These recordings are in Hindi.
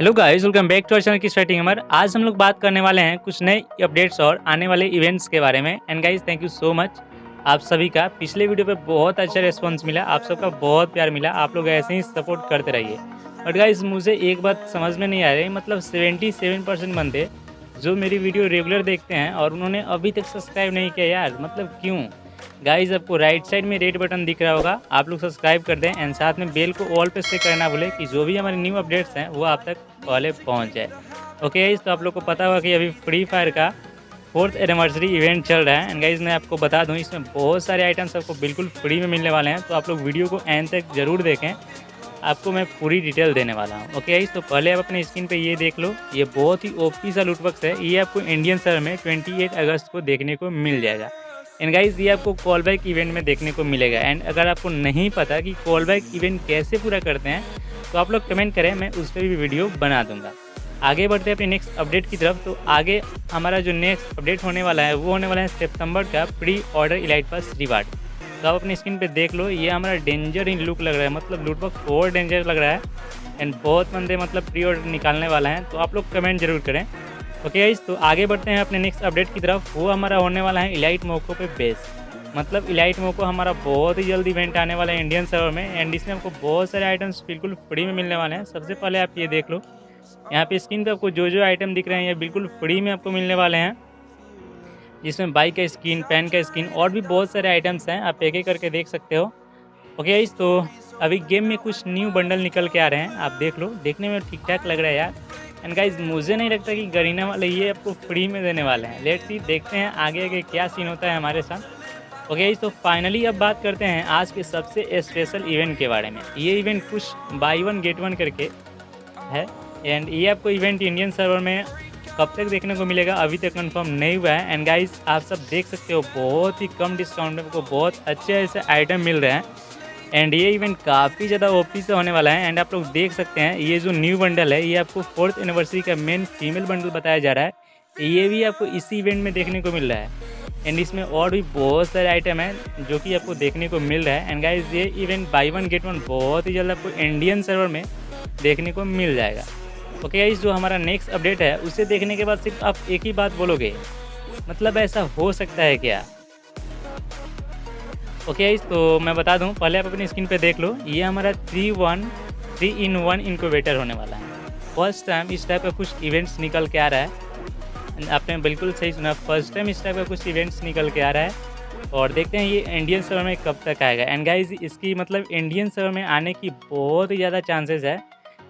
Hello guys welcome back to our channel की स्टार्टिंग हमार आज हम लोग बात करने वाले हैं कुछ नए अपडेट्स और आने वाले इवेंट्स के बारे में। And guys thank you so much आप सभी का। पिछले वीडियो पे बहुत अच्छा रिस्पांस मिला, आप सबका बहुत प्यार मिला। आप लोग ऐसे ही सपोर्ट करते रहिए। बट गाइस मुझे एक बात समझ में नहीं आ रही मतलब 77 परसेंट बंदे जो मेरी वीडियो रेगुलर देखते हैं और उन्होंने अभी तक सब्सक्राइब नहीं किया यार मतलब क्यों? गाइज़ आपको राइट साइड में रेड बटन दिख रहा होगा। आप लोग सब्सक्राइब कर दें एंड साथ में बेल को ऑल पे से करना भूले कि जो भी हमारे न्यू अपडेट्स हैं, वो आप तक पहले पहुँच जाए। ओके गाइज़ तो आप लोग को पता होगा कि अभी फ्री फायर का फोर्थ एनिवर्सरी इवेंट चल रहा है। एंड गाइज़ मैं आपको बता दूँ, इसमें बहुत सारे आइटम्स आपको बिल्कुल फ्री में मिलने वाले हैं। तो आप लोग वीडियो को एंड तक ज़रूर देखें। आपको मैं पूरी डिटेल देने वाला हूँ। ओके गाइज़ तो पहले आप अपने स्क्रीन पे ये देख लो। ये बहुत ही ओपी सा लुटबक्स है। ये आपको इंडियन सर में 28 अगस्त को देखने को मिल जाएगा। एंड गाइज़ ये आपको कॉल बैक इवेंट में देखने को मिलेगा. एंड अगर आपको नहीं पता कि कॉल बैक इवेंट कैसे पूरा करते हैं तो आप लोग कमेंट करें, मैं उस पर भी वीडियो बना दूँगा. आगे बढ़ते हैं अपने नेक्स्ट अपडेट की तरफ़. तो आगे हमारा जो नेक्स्ट अपडेट होने वाला है, वो होने वाला है सितंबर का pre order elite pass reward तो आप अपनी स्क्रीन पे देख लो, ये हमारा डेंजर इन लुक लग रहा है. मतलब लूट बॉक्स और डेंजर लग रहा है. एंड बहुत बंदे मतलब प्री ऑर्डर निकालने वाला है. तो आप लोग कमेंट ज़रूर करें. ओके गाइज़ तो आगे बढ़ते हैं अपने नेक्स्ट अपडेट की तरफ़। वो हमारा होने वाला है इलाइट मोको पे बेस मतलब इलाइट मोको हमारा बहुत ही जल्द इवेंट आने वाला है इंडियन सर्वर में। एंड इसमें आपको बहुत सारे आइटम्स बिल्कुल फ्री में मिलने वाले हैं। सबसे पहले आप ये देख लो। यहाँ पे स्क्रीन पे आपको जो जो आइटम दिख रहे हैं, ये बिल्कुल फ्री में आपको मिलने वाले हैं। जिसमें बाइक का स्किन पेन का स्किन और भी बहुत सारे आइटम्स हैं। आप एक एक करके देख सकते हो। ओके गाइज़ तो अभी गेम में कुछ न्यू बंडल निकल के आ रहे हैं। आप देख लो। देखने में ठीक ठाक लग रहा है यार। एंड गाइज़ मुझे नहीं लगता कि गरीना वाले ये आपको फ्री में देने वाले हैं। लेट सी देखते हैं आगे आगे क्या सीन होता है हमारे साथ। ओके तो फाइनली अब बात करते हैं आज के सबसे स्पेशल इवेंट के बारे में। ये इवेंट कुछ बाई वन गेट वन करके है। एंड ये आपको इवेंट इंडियन सर्वर में कब तक देखने को मिलेगा, अभी तक कंफर्म नहीं हुआ है। एंड गाइज़ आप सब देख सकते हो, बहुत ही कम डिस्काउंट में आपको बहुत अच्छे ऐसे आइटम मिल रहे हैं। एंड ये इवेंट काफ़ी ज़्यादा ओपी से होने वाला है एंड आप लोग देख सकते हैं, ये जो न्यू बंडल है, ये आपको फोर्थ एनिवर्सरी का मेन फीमेल बंडल बताया जा रहा है। ये भी आपको इसी इवेंट में देखने को मिल रहा है। एंड इसमें और भी बहुत सारे आइटम हैं जो कि आपको देखने को मिल रहा है। एंड गाइज़ ये event buy one get one बहुत ही जल्द आपको इंडियन सर्वर में देखने को मिल जाएगा। ओके गाइज़ जो हमारा नेक्स्ट अपडेट है, उसे देखने के बाद सिर्फ़ आप एक ही बात बोलोगे मतलब ऐसा हो सकता है क्या? ओके okay, तो मैं बता दूँ पहले आप अपनी स्क्रीन पे देख लो ये हमारा three one three in one incubator होने वाला है। फ़र्स्ट टाइम इस टाइप का कुछ इवेंट्स निकल के आ रहा है। आपने बिल्कुल सही सुना फ़र्स्ट टाइम इस टाइप का कुछ इवेंट्स निकल के आ रहा है। और देखते हैं ये इंडियन सर्वर में कब तक आएगा। एंड गाइज़ इसकी मतलब इंडियन सर्वर में आने की बहुत ही ज़्यादा चांसेस है।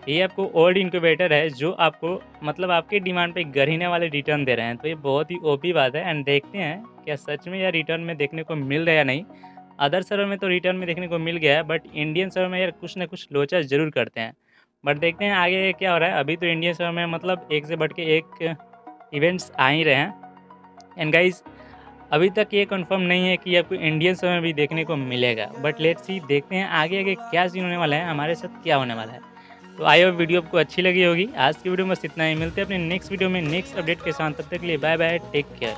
ये आपको ओल्ड इंक्यूबेटर है जो आपको मतलब आपके डिमांड पे गरीने वाले रिटर्न दे रहे हैं। तो ये बहुत ही ओपी बात है। एंड देखते हैं क्या सच में या रिटर्न में देखने को मिल रहा है या नहीं। अदर सर्वर में तो रिटर्न में देखने को मिल गया है बट इंडियन सर्वर में यार कुछ ना कुछ लोचा ज़रूर करते हैं। बट देखते हैं आगे क्या हो रहा है। अभी तो इंडियन सर्वर में मतलब एक से बढ़ के एक इवेंट्स आ ही रहे हैं। एंड गाइज़ अभी तक ये कंफर्म नहीं है कि आपको इंडियन में भी देखने को मिलेगा। बट लेट सी देखते हैं आगे आगे क्या सीन होने वाला है, हमारे साथ क्या होने वाला है। तो आई होप वीडियो आपको अच्छी लगी होगी। आज की वीडियो में बस इतना ही। मिलते हैं अपने नेक्स्ट वीडियो में नेक्स्ट अपडेट के साथ। तब तक के लिए बाय बाय टेक केयर